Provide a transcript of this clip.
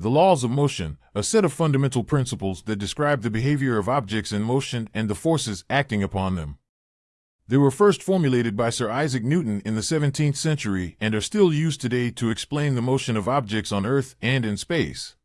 The laws of motion, a set of fundamental principles that describe the behavior of objects in motion and the forces acting upon them. They were first formulated by Sir Isaac Newton in the 17th century and are still used today to explain the motion of objects on Earth and in space.